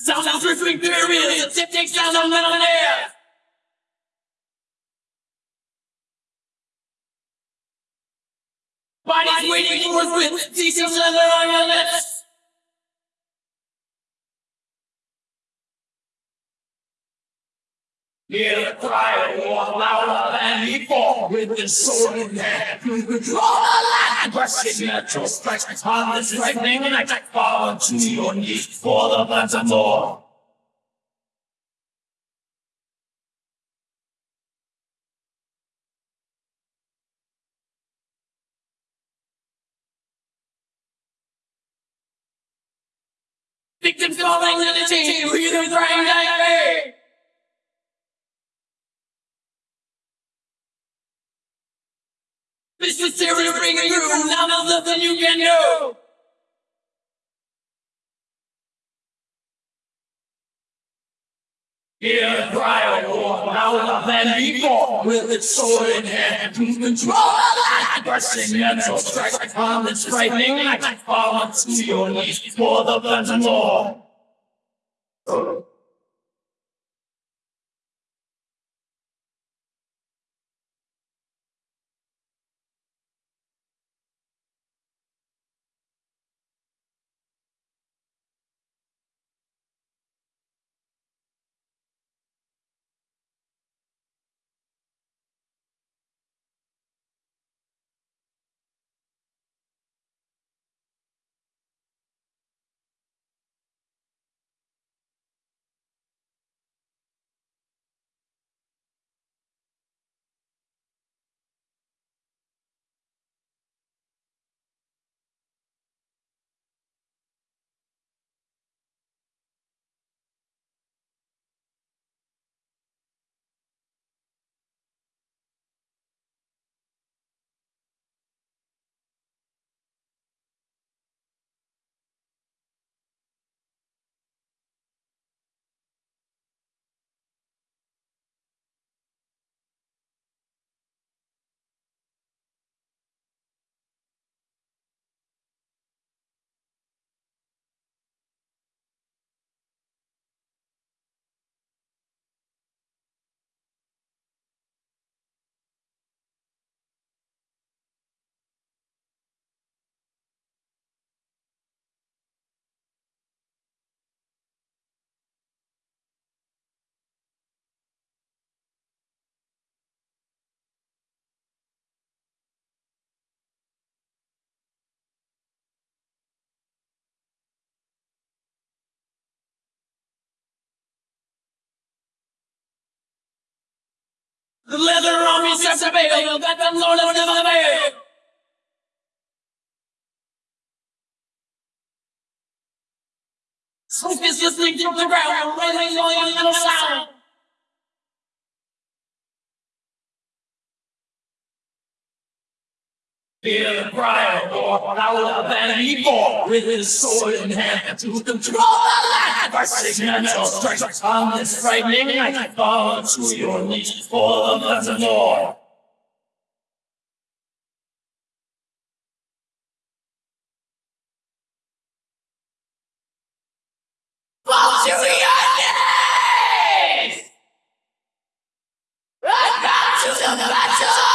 Sound of ripping periods, the tip takes down the metal air. Bodies waiting for us with decent leather on your lips. Hear the cry of war louder than before With the sword in hand control the land Crushing natural strikes On this lightning night Fall to your knees For the plans of war. Victims falling in the chain, you hear them This is serious bringing you now there's nothing you can do. Hear the cry of war louder than before, with its sword in hand to control the. Pressing mental strike on this frightening night, fall to your knees for the and more. Leather army sets a veil that the Lord has never made. Smoke is listening from the ground, raising all your little sound. Fear the prior war, out of abandon evil With his sword in hand to control the land. Fighting mental strikes on this frightening night I fall to your knees for the to the Battle!